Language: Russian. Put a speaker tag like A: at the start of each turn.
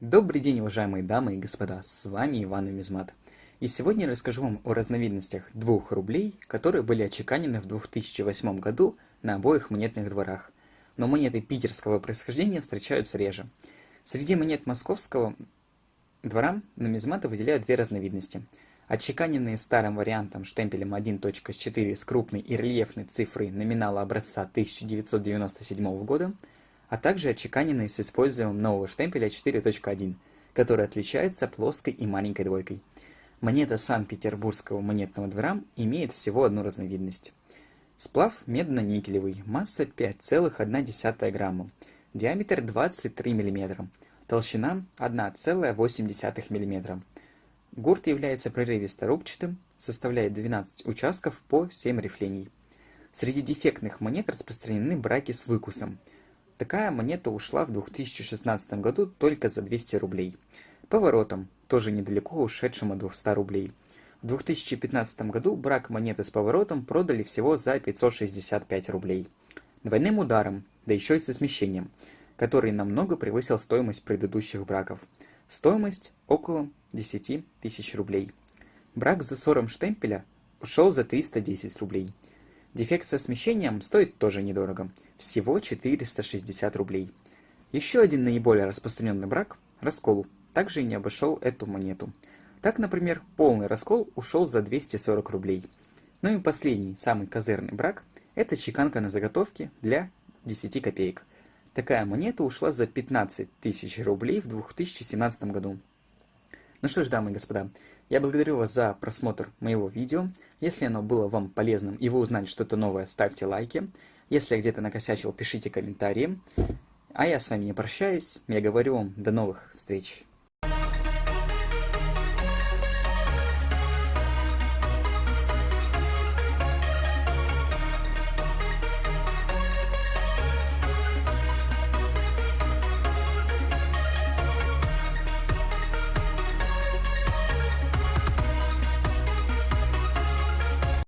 A: Добрый день, уважаемые дамы и господа, с вами Иван Нумизмат. И сегодня я расскажу вам о разновидностях двух рублей, которые были отчеканены в 2008 году на обоих монетных дворах. Но монеты питерского происхождения встречаются реже. Среди монет московского двора нумизматы выделяют две разновидности. Отчеканенные старым вариантом штемпелем 1.4 с крупной и рельефной цифрой номинала образца 1997 года – а также отчеканенные с использованием нового штемпеля 4.1, который отличается плоской и маленькой двойкой. Монета Санкт-Петербургского монетного двора имеет всего одну разновидность. Сплав медно-никелевый, масса 5,1 грамма, диаметр 23 мм, толщина 1,8 мм. Гурт является прерывисто-рубчатым, составляет 12 участков по 7 рифлений. Среди дефектных монет распространены браки с выкусом – Такая монета ушла в 2016 году только за 200 рублей. Поворотом, тоже недалеко ушедшим от 200 рублей. В 2015 году брак монеты с поворотом продали всего за 565 рублей. Двойным ударом, да еще и со смещением, который намного превысил стоимость предыдущих браков. Стоимость около 10 тысяч рублей. Брак с засором штемпеля ушел за 310 рублей. Дефект со смещением стоит тоже недорого, всего 460 рублей. Еще один наиболее распространенный брак – раскол, также не обошел эту монету. Так, например, полный раскол ушел за 240 рублей. Ну и последний, самый козырный брак – это чеканка на заготовке для 10 копеек. Такая монета ушла за 15 тысяч рублей в 2017 году. Ну что ж, дамы и господа, я благодарю вас за просмотр моего видео. Если оно было вам полезным и вы узнали что-то новое, ставьте лайки. Если я где-то накосячил, пишите комментарии. А я с вами не прощаюсь. Я говорю вам до новых встреч.